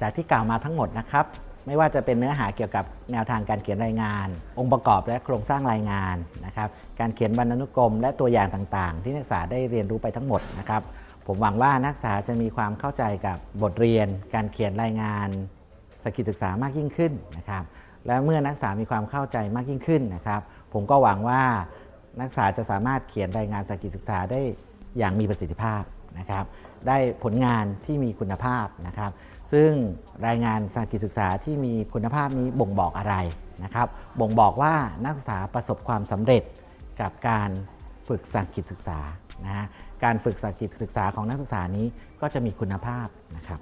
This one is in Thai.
จากที่กล่าวมาทั้งหมดนะครับ ไม่ว่าจะเป็นเนื้อหาเกี่ยวกับแนวทางการเขียนรายงาน องค์ประกอบและโครงสร้างรายงานนะครับ การเขียนบรรณานุกรม และตัวอย่างต่างๆ ที่นักศึกษาได้เรียนรู้ไปทั้งหมดนะครับ ผมหวังว่านักศึกษาจะมีความเข้าใจกับบทเรียน การเขียนรายงานสหกิจศึกษามากยิ่งขึ้นนะครับ และเมื่อนักศึกษามีความเข้าใจมากยิ่งขึ้นนะครับ ผมก็หวังว่านักศึกษาจะสามารถเขียนรายงานสหกิจศึกษาได้อย่างมีประสิทธิภาพ นะครับได้ผลงานที่มีคุณภาพนะครับ ซึ่งรายงานสหกิจศึกษาที่มีคุณภาพนี้บ่งบอกอะไรนะครับ บ่งบอกว่านักศึกษาประสบความสำเร็จกับการฝึกสหกิจศึกษานะฮะการฝึกสหกิจศึกษาของนักศึกษานี้ก็จะมีคุณภาพนะครับ